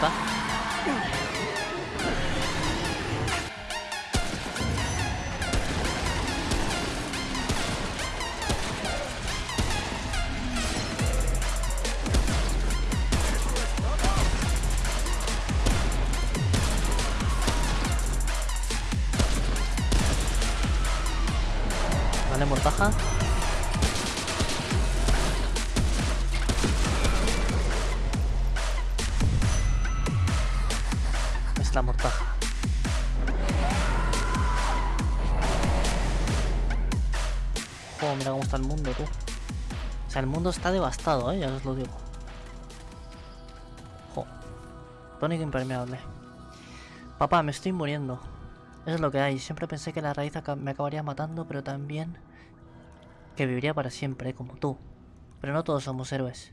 cerca. Vale, Mortaja. Oh, mira cómo está el mundo, tú. O sea, el mundo está devastado, ¿eh? Ya os lo digo. Jo. Tónico impermeable. Papá, me estoy muriendo. Eso es lo que hay. Siempre pensé que la raíz me acabaría matando, pero también que viviría para siempre, como tú. Pero no todos somos héroes.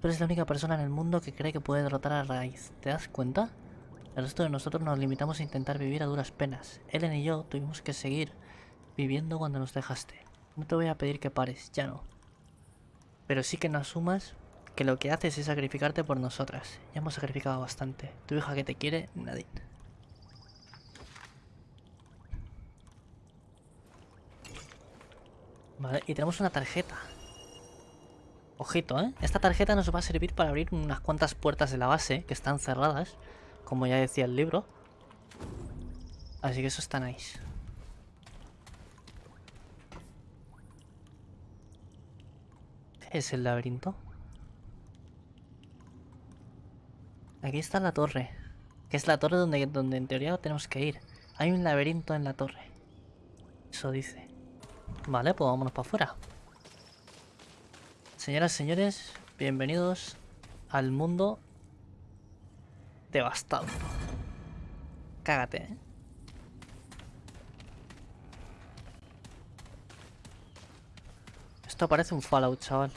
Tú eres la única persona en el mundo que cree que puede derrotar a la raíz. ¿Te das cuenta? El resto de nosotros nos limitamos a intentar vivir a duras penas. Ellen y yo tuvimos que seguir viviendo cuando nos dejaste. No te voy a pedir que pares, ya no. Pero sí que no asumas que lo que haces es sacrificarte por nosotras. Ya hemos sacrificado bastante. Tu hija que te quiere, nadie. Vale, y tenemos una tarjeta. Ojito, ¿eh? Esta tarjeta nos va a servir para abrir unas cuantas puertas de la base que están cerradas, como ya decía el libro. Así que eso está nice. ¿Qué es el laberinto? Aquí está la torre, que es la torre donde, donde en teoría tenemos que ir. Hay un laberinto en la torre. Eso dice. Vale, pues vámonos para afuera. Señoras y señores, bienvenidos al mundo devastado. Cágate, ¿eh? Esto parece un Fallout, chaval.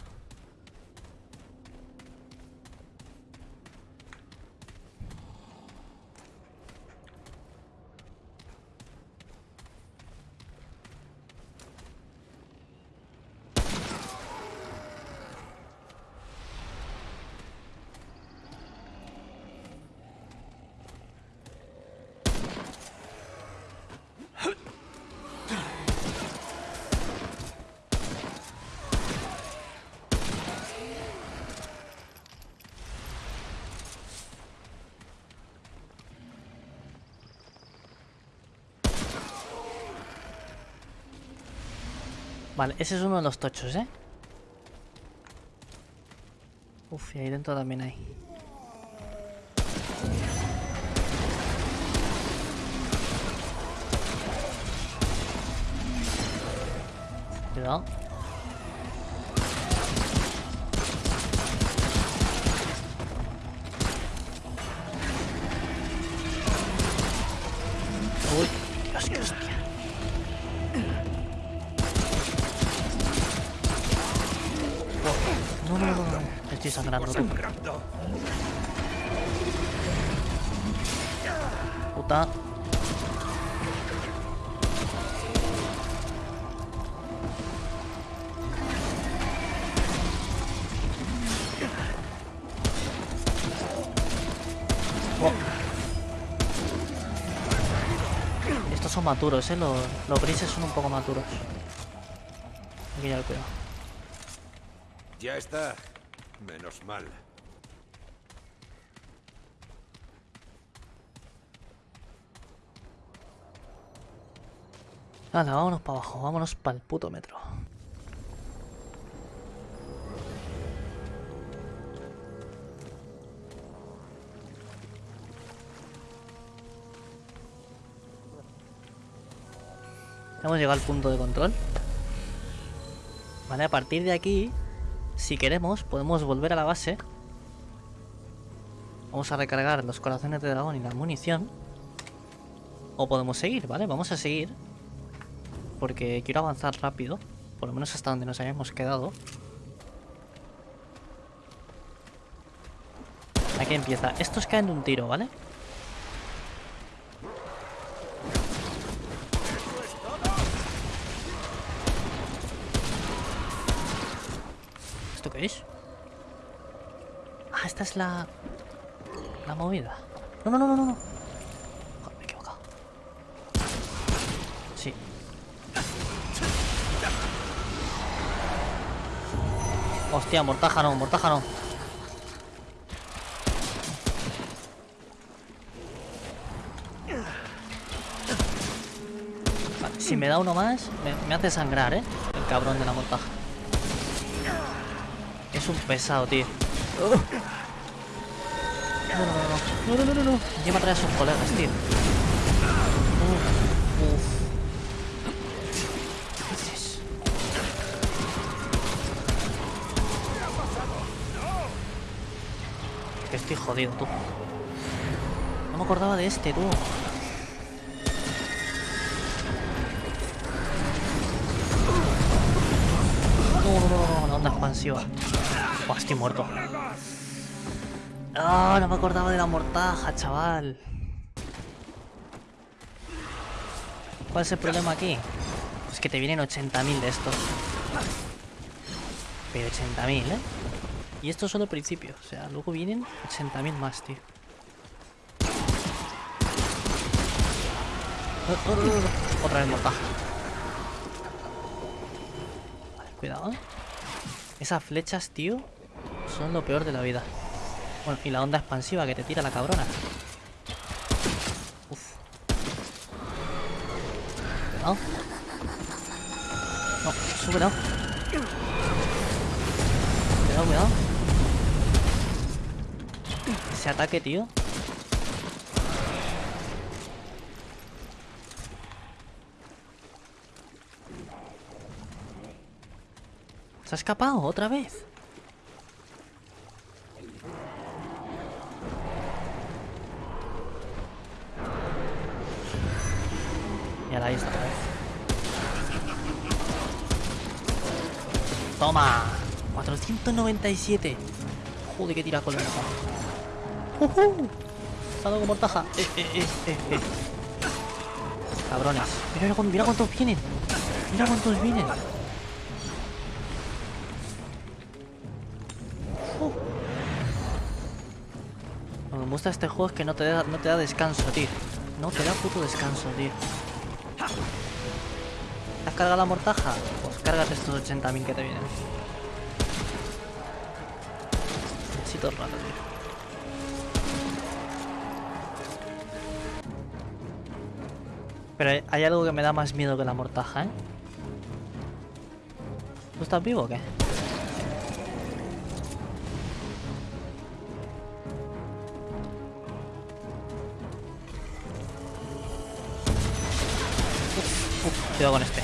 Vale, ese es uno de los tochos, ¿eh? Uf, y ahí dentro también hay. Cuidado. Sangrando, sangrando. Puta. Oh. Estos son maturos, eh. Los, los grises son un poco maturos. Hay que llevar cuidado. Ya está. Menos mal. Hala, vámonos para abajo, vámonos para el puto metro. Hemos llegado al punto de control. Vale, a partir de aquí, si queremos, podemos volver a la base. Vamos a recargar los corazones de dragón y la munición. O podemos seguir, ¿vale? Vamos a seguir. Porque quiero avanzar rápido. Por lo menos hasta donde nos hayamos quedado. Aquí empieza. Estos caen de un tiro, ¿vale? ¿Esto qué es? Ah, esta es la... la movida. No, no, no, no, no. Joder, me he equivocado. Sí. Hostia, mortaja no, mortaja no. Vale, si me da uno más, me, hace sangrar, ¿eh? El cabrón de la mortaja. Es un pesado, tío. No, no, no, no. No, no, no, no, no. Lleva atrás a sus colegas, tío. Uf. Uf. Que estoy jodido, tú. No me acordaba de este, tú. No, no, no, no, la onda expansiva. Buah, estoy muerto. Ah, no me acordaba de la mortaja, chaval. ¿Cuál es el problema aquí? Es que te vienen 80.000 de estos. Pero 80.000, ¿eh? Y esto es solo el principio. O sea, luego vienen 80.000 más, tío. Oh, oh, oh. Otra vez mortaja. Vale, cuidado. Esas flechas, tío, son lo peor de la vida. Bueno, y la onda expansiva que te tira la cabrona. Uf. Cuidado. No, sube, cuidado. Cuidado, cuidado. Ese ataque, tío. ¿Se ha escapado otra vez? ¡Toma! 497. Joder, que tira con la ¡Uhú! Salgo con mortaja. Eh, eh, eh. Cabrones. Mira, mira, mira cuántos vienen. Mira cuántos vienen. Uh. Lo que me gusta este juego es que no te da, no te da descanso, tío. No te da puto descanso, tío. ¿Has cargado la mortaja? Pues cárgate estos 80.000 que te vienen. Necesito rato, tío. Pero hay algo que me da más miedo que la mortaja, ¿eh? ¿Tú estás vivo o qué? Cuidado con este.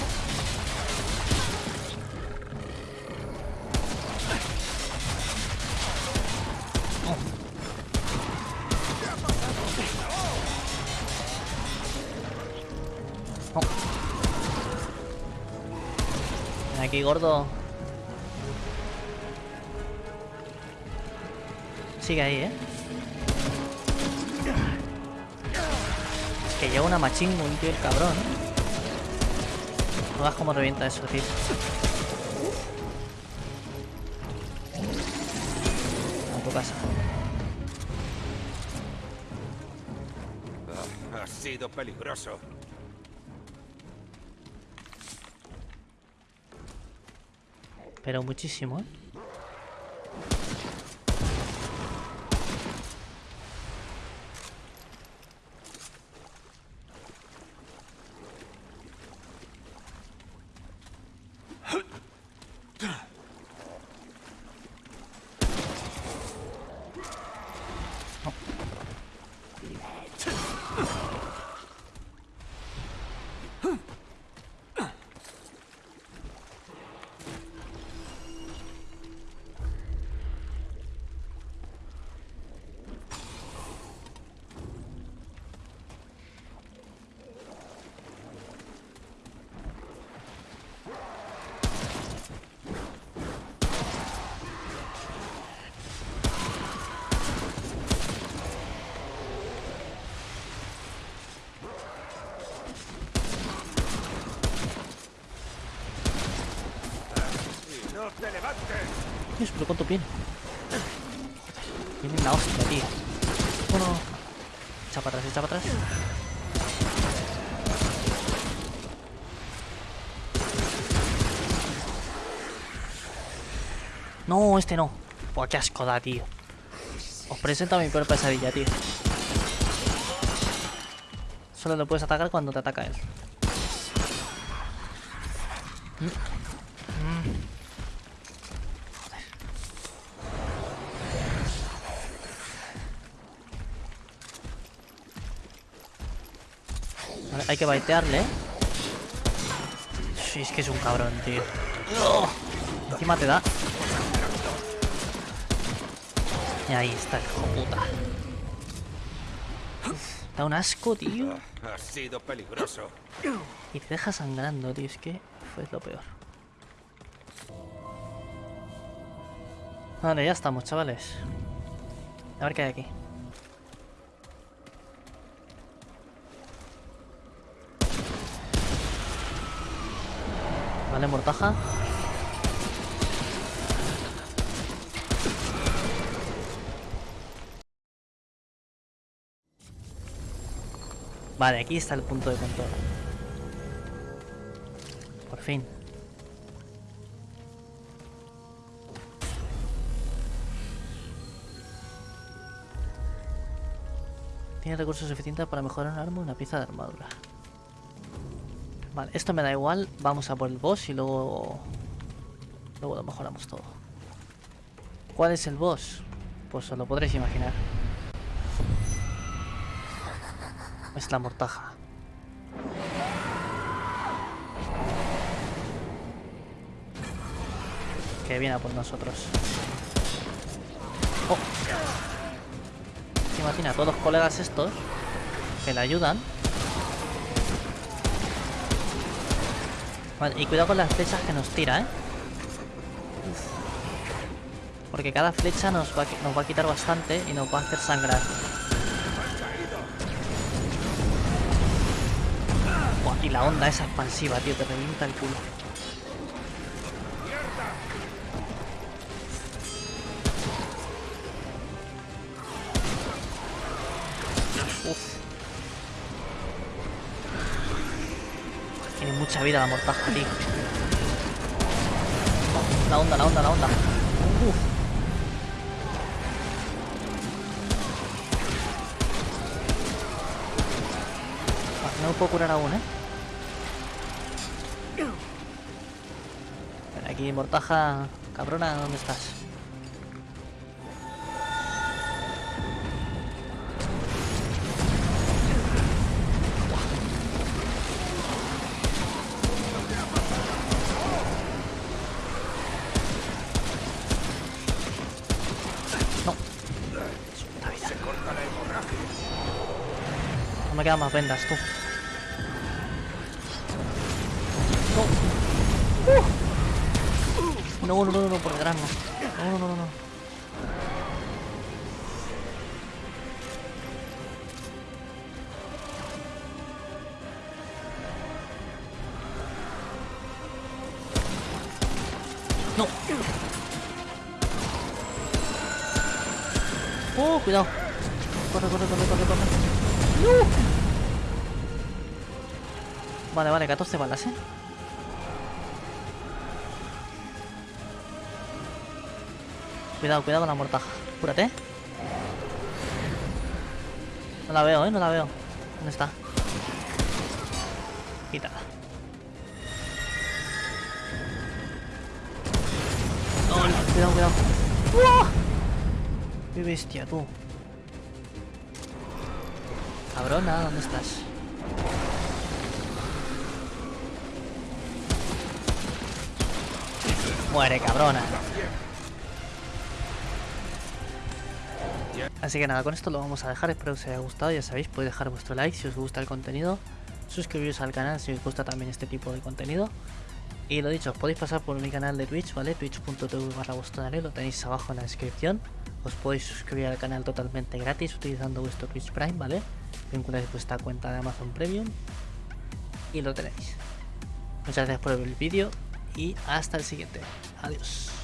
Oh. Oh. Aquí, gordo. Sigue ahí, ¿eh? Es que lleva una machín un tío el cabrón. No veas cómo revienta eso, tío. A tu casa. Ah, ha sido peligroso. Pero muchísimo, ¿eh? ¡Y no te levantes! Dios, pero cuánto viene. Viene la hostia, tío. Uno. Echa para atrás, echa para atrás. No, este no. Buah, qué asco da, tío. Os presento a mi peor pesadilla, tío. Solo lo puedes atacar cuando te ataca él. Hay que baitearle, ¿eh? Sí, es que es un cabrón, tío. Encima te da. Y ahí está, hijo puta. Da un asco, tío. Ha sido peligroso. Y te deja sangrando, tío. Es que fue lo peor. Vale, ya estamos, chavales. A ver qué hay aquí. Vale, mortaja. Vale, aquí está el punto de control. Por fin. Tiene recursos suficientes para mejorar un arma y una pieza de armadura. Vale, esto me da igual. Vamos a por el boss y luego... Luego lo mejoramos todo. ¿Cuál es el boss? Pues os lo podréis imaginar. Es la mortaja. Que viene a por nosotros. Oh. Encima tiene a todos los colegas estos que le ayudan. Y cuidado con las flechas que nos tira, ¿eh? Porque cada flecha nos va, nos va a quitar bastante y nos va a hacer sangrar. Y la onda esa expansiva, tío, te revienta el culo. Vida la mortaja, tío. La onda, la onda, la onda. Uf. Vale, no me puedo curar aún, ¿eh? Aquí, mortaja cabrona, ¿dónde estás? Me quedan más vendas, tú. No. Uh. No, no, no, no, por detrás no. No, no, no, no. No. Oh, cuidado. Corre, corre, corre, corre, corre. ¡No! Vale, vale, 14 balas, ¿eh? Cuidado, cuidado con la mortaja. Cúrate. No la veo, ¿eh? No la veo. ¿Dónde está? Quítala. No, no, cuidado, cuidado. ¡Uah! ¡Qué bestia, tú! Cabrona, ¿dónde estás? Muere, cabrona. Así que nada, con esto lo vamos a dejar. Espero que os haya gustado. Ya sabéis, podéis dejar vuestro like si os gusta el contenido. Suscribiros al canal si os gusta también este tipo de contenido. Y lo dicho, os podéis pasar por mi canal de Twitch, ¿vale? Twitch.tv barra lo tenéis abajo en la descripción. Os podéis suscribir al canal totalmente gratis utilizando vuestro Twitch Prime, ¿vale? Vinculáis vuestra cuenta de Amazon Premium y lo tenéis. Muchas gracias por ver el vídeo y hasta el siguiente. Adiós.